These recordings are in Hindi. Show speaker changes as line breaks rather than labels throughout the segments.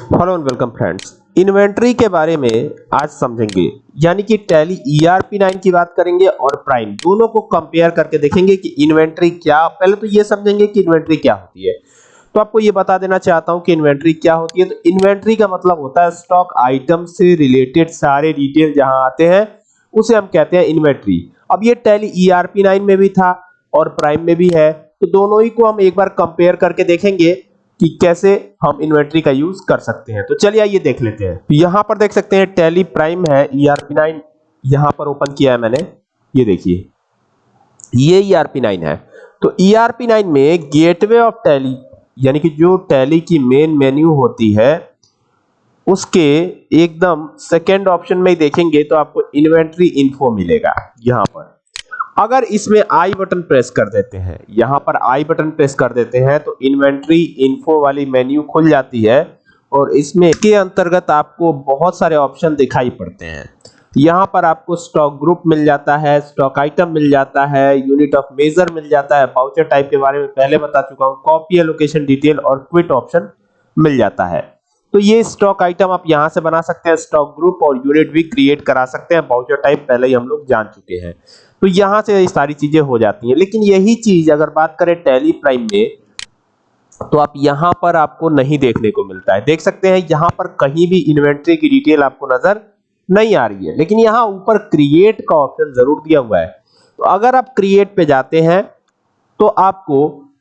Hello and welcome friends inventory के बारे में आज समझेंगे। यानी कि टैली ईआरपी 9 की बात करेंगे और प्राइम दोनों को कंपेयर करके देखेंगे कि इन्वेंट्री क्या। पहले तो ये समझेंगे कि इन्वेंट्री क्या होती है। तो आपको ये बता देना चाहता हूँ कि इन्वेंट्री क्या होती है। तो इन्वेंट्री का मतलब होता है स्टॉक आइटम से रिलेटेड सारे डिटेल जहाँ आते हैं, उसे हम कहते हैं इन्वेंट्री अब ये टैली ईआरपी 9 में भी था और प्राइम में भी है। तो दोनों ही को हम एक बार कंपेयर करके देखेंगे। कि कैसे हम इन्वेंट्री का यूज़ कर सकते हैं। तो चलिए आइए देख लेते हैं। यहाँ पर देख सकते हैं टैली प्राइम है ईआरपी 9 यहाँ पर ओपन किया है मैंने। ये देखिए। ये ईआरपी 9 है। तो ईआरपी 9 में गेटवे ऑफ़ टैली यानी कि जो टैली की मेन मेन्यू होती है, उसके एकदम सेकेंड ऑप्शन में देखेंगे तो आपको इन्वेंट्री इन्फो मिलेगा। यहाँ पर। अगर इसमें आई बटन प्रेस कर देते हैं, यहाँ पर आई बटन प्रेस कर देते हैं तो इन्वेंट्री इन्फो वाली मेन्यू खुल जाती है और इसमें के अंतर्गत आपको बहुत सारे ऑप्शन दिखाई पड़ते हैं। यहाँ पर आपको स्टॉक ग्रुप मिल जाता है स्टॉक आइटम मिल जाता है यूनिट ऑफ़ मेजर मिल जाता है पाउचर टाइप के बारे में पहले बता चुका हूँ कॉपी एलोकेशन डिटेल और क्विट ऑप्शन मिल जाता है। तो ये स्टॉक आइटम आप यहाँ से बना सकते हैं स्टॉक ग्रुप और यूनिट भी क्रिएट करा सकते हैं। बाउचर टाइप पहले ही हम लोग जान चुके हैं। तो यहाँ से ये सारी चीज़ें हो जाती हैं। लेकिन यही चीज़ अगर बात करें टैली प्राइम में तो आप यहाँ पर आपको नहीं देखने को मिलता है। देख सकते हैं, यहाँ पर कहीं भी इन्वेंट्री की डिटेल आपको नज़र नहीं आ रही है। लेकिन यहाँ ऊपर क्रिएट का ऑप्शन ज़रूर दिया हुआ है। तो अगर आप क्रिएट पे जाते हैं तो आपको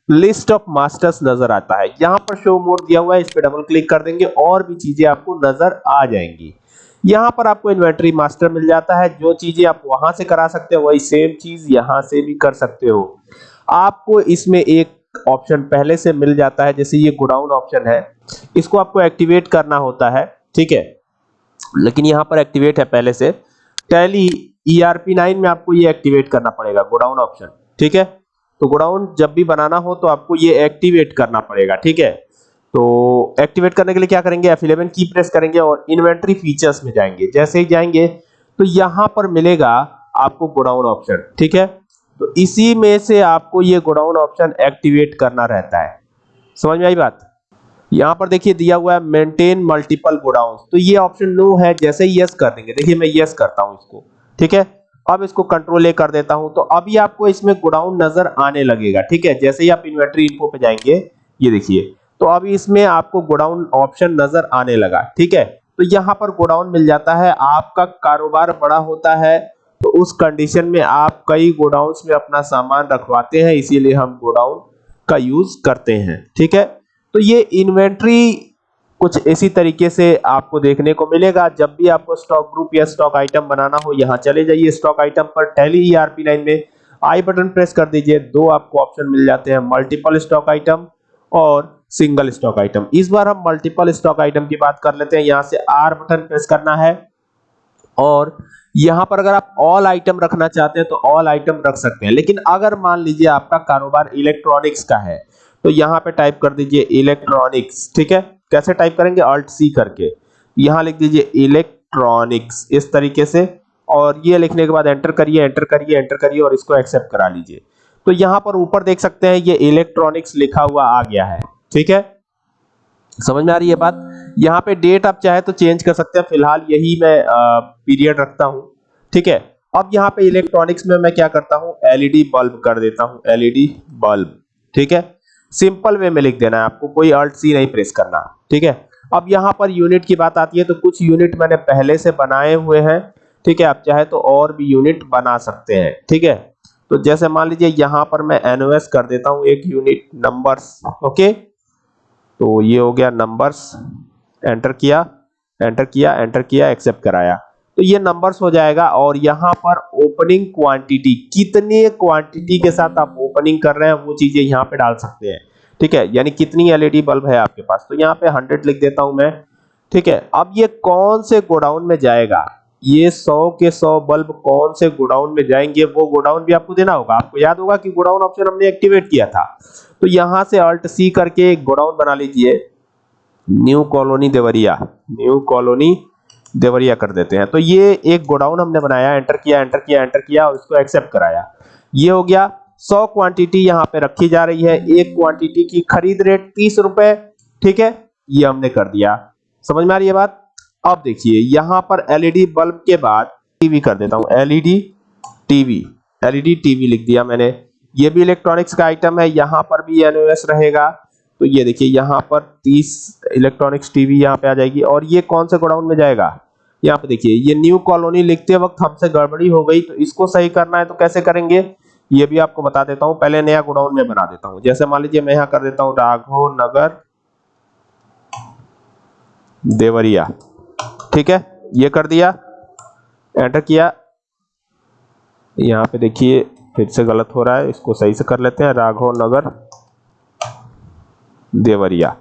लिस्ट ऑफ़ मास्टर्स नज़र आता है। यहाँ पर शो मोड दिया हुआ है, इस पे डबल क्लिक कर देंगे, और भी चीज़ें आपको नज़र आ जाएँगी। यहाँ पर आपको इन्वेंटरी मास्टर मिल जाता है, जो चीज़ें आप वहाँ से करा सकते हो, वही सेम चीज़ यहाँ से भी कर सकते हो। आपको इसमें एक ऑप्शन पहले से मिल जाता है, जैसे ये गोडाउन ऑप्शन है। इसको आपको एक्टिवेट करना होता है, ठीक है? लेकिन यहाँ पर एक्टिवेट है पहले से। टैली ईआरपी 9 में आपको ये एक्टिवेट करना पड़ेगा गोडाउन ऑप्शन ठीक है? तो गोडाउन जब भी बनाना हो तो आपको ये एक्टिवेट करना पड़ेगा, ठीक है? तो एक्टिवेट करने के लिए क्या करेंगे? F11 की प्रेस करेंगे और इन्वेंट्री फीचर्स में जाएँगे। जैसे ही जाएँगे तो यहाँ पर मिलेगा आपको गोडाउन ऑप्शन ठीक है? तो इसी में से आपको ये गोडाउन ऑप्शन एक्टिवेट करना रहता है। समझ में आई बात? यहाँ पर देखिए दिया हुआ है मेंटेन मल्टीपल गोडाउन तो ये ऑप्शन नो है, जैसे यस कर देंगे। देखिए मैं यस करता हूँ इसको, ठीक है? अब इसको कंट्रोल ए कर देता हूँ तो अभी आपको इसमें गोडाउन नज़र आने लगेगा, ठीक है? जैसे ही आप इन्वेंट्री इन्फो पे जाएँगे, ये देखिए तो अभी इसमें आपको गोडाउन ऑप्शन नज़र आने लगा, ठीक है? तो यहाँ पर गोडाउन मिल जाता है, आपका कारोबार बड़ा होता है तो उस कंडीशन में आप कई गोडाउन में अपना सामान रखवाते हैं, इसीलिए हम गोडाउन का यूज़ करते हैं, ठीक है? तो ये इन्वेंट्री कुछ इसी तरीके से आपको देखने को मिलेगा। जब भी आपको स्टॉक ग्रुप या स्टॉक आइटम बनाना हो, यहाँ चले जाइए स्टॉक आइटम पर टैली ईआरपी लाइन में। आई बटन प्रेस कर दीजिए, दो आपको ऑप्शन मिल जाते हैं मल्टीपल स्टॉक आइटम और सिंगल स्टॉक आइटम इस बार हम मल्टीपल स्टॉक आइटम की बात कर लेते हैं। यहाँ से आर बटन प्रेस करना है और यहाँ पर अगर आप ऑल आइटम रखना चाहते हैं तो ऑल आइटम रख सकते हैं। लेकिन अगर मान लीजिए आपका कारोबार इलेक्ट्रॉनिक्स का है तो यहाँ पे टाइप कर दीजिए इलेक्ट्रॉनिक्स ठीक है? कैसे टाइप करेंगे? अल्ट सी करके। यहाँ लिख दीजिए इलेक्ट्रॉनिक्स इस तरीके से। और ये लिखने के बाद एंटर करिए एंटर करिए एंटर करिए और इसको एक्सेप्ट करा लीजिए। तो यहाँ पर ऊपर देख सकते हैं, ये इलेक्ट्रॉनिक्स लिखा हुआ आ गया है। ठीक है? समझ में आ रही है बात? यहाँ पे डेट आप चाहे तो चेंज कर सकते हैं। फ़िलहाल यही मैं पीरियड रखता हूँ। ठीक है? अब यहाँ पे इलेक्ट्रॉनिक्स में मैं क्या करता हूँ? एलईडी बल्ब कर देता हूँ। एलईडी बल्ब ठीक है? सिंपल वे में लिख देना है आपको, कोई अल्ट सी नहीं प्रेस करना। ठीक है? अब यहाँ पर यूनिट की बात आती है तो कुछ यूनिट मैंने पहले से बनाए हुए हैं। ठीक है? आप चाहे तो और भी यूनिट बना सकते हैं। ठीक है? तो जैसे मान लीजिए यहाँ पर मैं एनओएस कर देता हूँ एक यूनिट नंबर्स ओके तो ये हो गया नंबर्स एंटर किया एंटर किया एंटर किया एक्सेप्ट कराया। तो ये नंबर्स हो जाएगा और यहाँ पर ओपनिंग क्वांटिटी कितने क्वांटिटी के साथ आप ओपनिंग कर रहे हैं, वो चीज़ें यहाँ पे डाल सकते हैं। ठीक है? यानी कितनी एलईडी बल्ब है आपके पास? तो यहाँ पे 100 लिख देता हूँ मैं। ठीक है? अब ये कौन से गोडाउन में जाएगा? ये 100 के 100 बल्ब कौन से गोडाउन में जाएँगे? वो गोडाउन भी आपको देना होगा। आपको याद होगा कि गोडाउन ऑप्शन हमने एक्टिवेट किया था। तो यहाँ से अल्ट सी करके एक गोडाउन बना लीजिए। New colony Deoria. New colony Deoria कर देते हैं। तो ये एक गोडाउन हमने बनाया, एंटर किया एंटर किया एंटर किया और इसको एक्सेप्ट कराया। ये हो गया 100 क्वांटिटी यहाँ पे रखी जा रही है। एक क्वांटिटी की खरीद रेट तीस रुपए, ठीक है? ये हमने कर दिया। समझ में आ रही है बात? अब देखिए, यहाँ पर एलईडी बल्ब के बाद टीवी कर देता हूँ। एलईडी टीवी एलईडी टीवी लिख दिया मैंने। ये भी इलेक्ट्रॉनिक्स का आइटम है, यहाँ पर भी एनओएस रहेगा। तो ये देखिए, यहाँ पर 30 इलेक्ट्रॉनिक्स टीवी यहाँ पे आ जाएगी। और ये कौन से गोडाउन में जाएगा? यहाँ पे देखिए, ये न्यू कॉलोनी लिखते वक्त हमसे गड़बड़ी हो गई तो इसको सही करना है तो कैसे करेंगे? ये भी आपको बता देता हूँ, पहले नया गोडाउन में बना देता हूँ। जैसे मान लीजिए, मैं यहाँ कर देता हूँ राघव नगर देवरिया। ठीक है? ये कर दिया एंटर किया। यहाँ पे देखिए, फिर से गलत हो रहा है, इसको सही से कर लेते हैं राघव नगर देवरिया।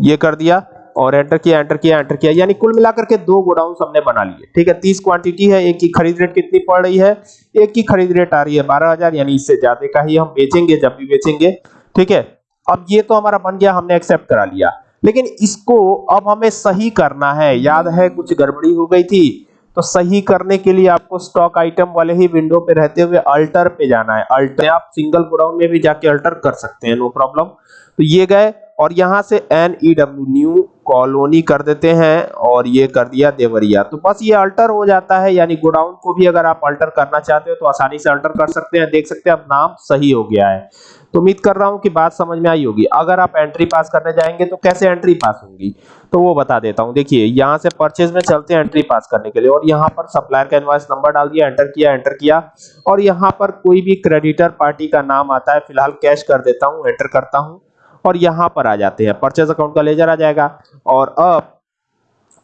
ये कर दिया और एंटर किया एंटर किया एंटर किया, यानी कुल मिलाकर के दो गोडाउन हमने बना लिए। ठीक है, तीस क्वांटिटी है, एक की खरीद रेट कितनी पड़ रही है? एक की खरीद रेट आ रही है बारह हज़ार, यानी इससे ज़्यादा का ही हम बेचेंगे, जब भी बेचेंगे। ठीक है, अब ये तो हमारा बन गया, हमने एक्सेप्ट करा लिया। लेकिन इसको अब हमें सही करना है। याद है, कुछ गड़बड़ी हो गई थी तो सही करने के लिए आपको स्टॉक आइटम वाले ही विंडो पे रहते हुए अल्टर पे जाना है। अल्टर आप सिंगल गोडाउन में भी जाके अल्टर कर सकते हैं नो प्रॉब्लम तो ये गए और यहाँ से N E W new colony कर देते हैं और ये कर दिया देवरिया। तो बस ये अल्टर हो जाता है, यानी गोडाउन को भी अगर आप अल्टर करना चाहते हो तो आसानी से अल्टर कर सकते हैं। देख सकते हैं अब नाम सही हो गया है। तो उम्मीद कर रहा हूँ कि बात समझ में आई होगी। अगर आप एंट्री पास करने जाएँगे तो कैसे एंट्री पास होगी? तो वो बता देता हूँ। देखिए, यहाँ से परचेज में चलते हैं एंट्री पास करने के लिए और यहाँ पर सप्लायर का इनवॉइस नंबर डाल दिया एंटर किया एंटर किया और यहाँ पर कोई भी क्रेडिटर पार्टी का नाम आता है, फ़िलहाल कैश कर देता हूँ एंटर करता हूँ। और यहाँ पर आ जाते हैं। परचेज अकाउंट का लेजर आ जाएगा और अब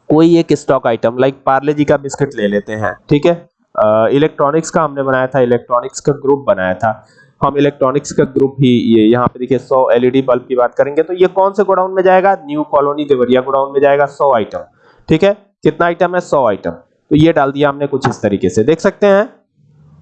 कोई एक stock item like Parle G का बिस्किट ले लेते हैं, ठीक है? इलेक्ट्रॉनिक्स का हमने बनाया था इलेक्ट्रॉनिक्स का ग्रुप बनाया था। हम इलेक्ट्रॉनिक्स का ग्रुप ही ये यहाँ पे देखिए 100 एलईडी बल्ब की बात करेंगे तो ये कौन से गोडाउन में जाएगा? न्यू कॉलोनी देवरिया गोडाउन में जाएगा 100 आइटम ठीक है? कितना आइटम है? 100 आइटम तो ये डाल दिया हमने कुछ इस तरीके से। देख सकते हैं?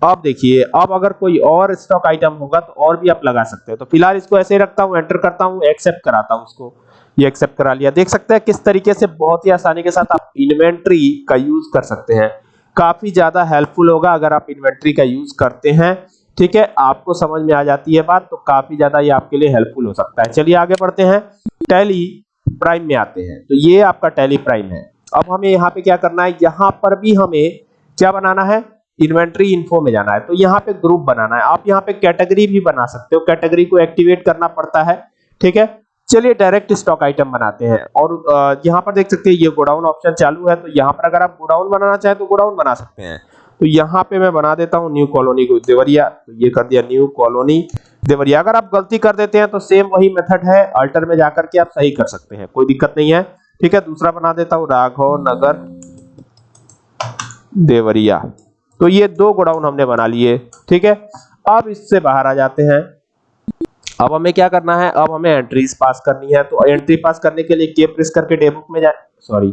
अब देखिए, अब अगर कोई और स्टॉक आइटम होगा तो और भी आप लगा सकते हैं। तो फ़िलहाल इसको ऐसे ही रखता हूँ एंटर करता हूँ एक्सेप्ट कराता हूँ उसको ये एक्सेप्ट करा लिया। देख सकते हैं किस तरीके से बहुत ही आसानी के साथ आप इन्वेंट्री का यूज़ कर सकते हैं। काफ़ी ज़्यादा हेल्पफुल होगा अगर आप इन्वेंट्री का यूज़ करते हैं। ठीक है, आपको समझ में आ जाती है बात तो काफ़ी ज़्यादा ये आपके लिए हेल्पफुल हो सकता है। चलिए आगे बढ़ते हैं। टैली प्राइम में आते हैं। तो ये आपका टैली प्राइम है। अब हमें यहाँ पे क्या करना है? यहाँ पर भी हमें क्या बनाना है? इन्वेंट्री इन्फो में जाना है। तो यहाँ पे ग्रुप बनाना है। आप यहाँ पे कैटेगरी भी बना सकते हो। कैटेगरी को एक्टिवेट करना पड़ता है। ठीक है? चलिए, डायरेक्ट स्टॉक आइटम बनाते हैं। और यहाँ पर देख सकते हैं, ये गोडाउन ऑप्शन चालू है। तो यहाँ पर अगर आप गोडाउन बनाना चाहें तो गोडाउन बना सकते हैं। तो यहाँ पे मैं बना देता हूँ न्यू कॉलोनी को देवरिया। तो ये कर दिया न्यू कॉलोनी देवरिया। अगर आप गलती कर देते हैं तो सेम वही मेथड है। अल्टर में जाकर के आप सही कर सकते हैं। कोई दिक्कत नहीं है। ठीक है? दूसरा बना देता हूँ, राघव नगर देवरिया। तो ये दो गोडाउन हमने बना लिए, ठीक है? अब इससे बाहर आ जाते हैं। अब हमें क्या करना है? अब हमें एंट्रीज पास करनी है। तो एंट्री पास करने के लिए के प्रेस करके डेबुक में जाए सॉरी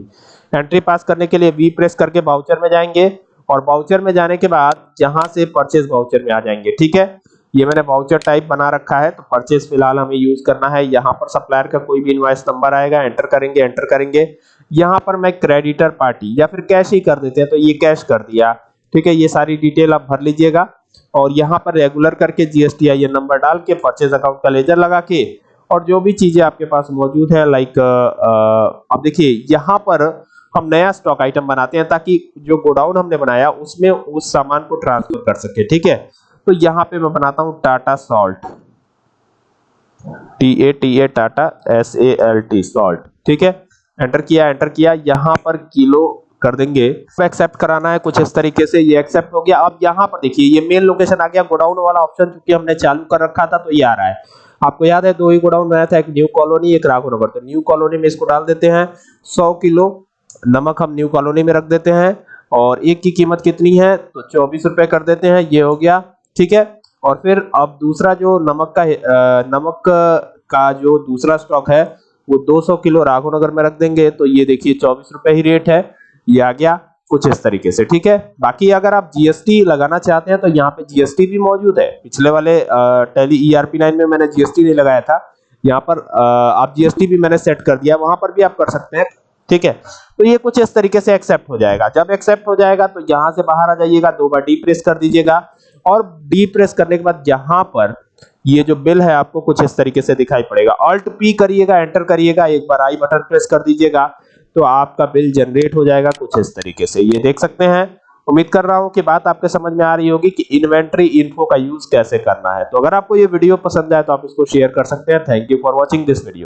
एंट्री पास करने के लिए वी प्रेस करके बाउचर में जाएँगे और बाउचर में जाने के बाद जहाँ से परचेज बाउचर में आ जाएँगे, ठीक है? ये मैंने बाउचर टाइप बना रखा है तो परचेज फ़िलहाल हमें यूज़ करना है। यहाँ पर सप्लायर का कोई भी इनवॉइस नंबर आएगा एंटर करेंगे एंटर करेंगे। यहाँ पर मैं क्रेडिटर पार्टी या फिर कैश ही कर देते हैं तो ये कैश कर दिया। ठीक है, ये सारी डिटेल आप भर लीजिएगा। और यहाँ पर रेगुलर करके जीएसटी आई नंबर डाल के परचेज अकाउंट का लेजर लगा के और जो भी चीज़ें आपके पास मौजूद है लाइक अब देखिए, यहाँ पर हम नया स्टॉक आइटम बनाते हैं ताकि जो गोडाउन हमने बनाया उसमें उस सामान को ट्रांसफ़र कर सके, ठीक है? तो यहाँ पे मैं बनाता हूँ Tata salt T A T A Tata S A L T salt ठीक है? एंटर किया एंटर किया। यहाँ पर किलो कर देंगे। एक्सेप्ट कराना है कुछ इस तरीके से। ये एक्सेप्ट हो गया। अब यहाँ पर देखिए, ये मेन लोकेशन आ गया। गोडाउन वाला ऑप्शन चूँकि हमने चालू कर रखा था तो ये आ रहा है। आपको याद है, दो ही गोडाउन बनाया था, एक न्यू कॉलोनी एक राघोनगर तो न्यू कॉलोनी में इसको डाल देते हैं। सौ किलो नमक हम न्यू कॉलोनी में रख देते हैं। और एक की कीमत कितनी है? तो चौबीस रुपए कर देते हैं। ये हो गया। ठीक है? और फिर अब दूसरा जो नमक का नमक का जो दूसरा स्टॉक है, वो 200 किलो राघो नगर में रख देंगे। तो ये देखिए, चौबीस रुपए ही रेट है। ये आ गया कुछ इस तरीके से, ठीक है? बाकी अगर आप जीएसटी लगाना चाहते हैं तो यहाँ पे जीएसटी भी मौजूद है। पिछले वाले टेली ईआरपी नाइन में मैंने जीएसटी नहीं लगाया था। यहाँ पर आप जीएसटी भी मैंने सेट कर दिया, वहाँ पर भी आप कर सकते हैं, ठीक है? तो ये कुछ इस तरीके से एक्सेप्ट हो जाएगा। जब एक्सेप्ट हो जाएगा तो यहाँ से बाहर आ जाइएगा, दो बार डी प्रेस कर दीजिएगा। और डी प्रेस करने के बाद यहाँ पर ये जो बिल है, आपको कुछ इस तरीके से दिखाई पड़ेगा। ऑल्ट पी करिएगा एंटर करिएगा, एक बार आई बटन प्रेस कर दीजिएगा। तो आपका बिल जनरेट हो जाएगा कुछ इस तरीके से। ये देख सकते हैं। उम्मीद कर रहा हूँ कि बात आपके समझ में आ रही होगी कि इन्वेंट्री इन्फो का यूज़ कैसे करना है। तो अगर आपको ये वीडियो पसंद आए तो आप इसको शेयर कर सकते हैं। Thank you for watching this video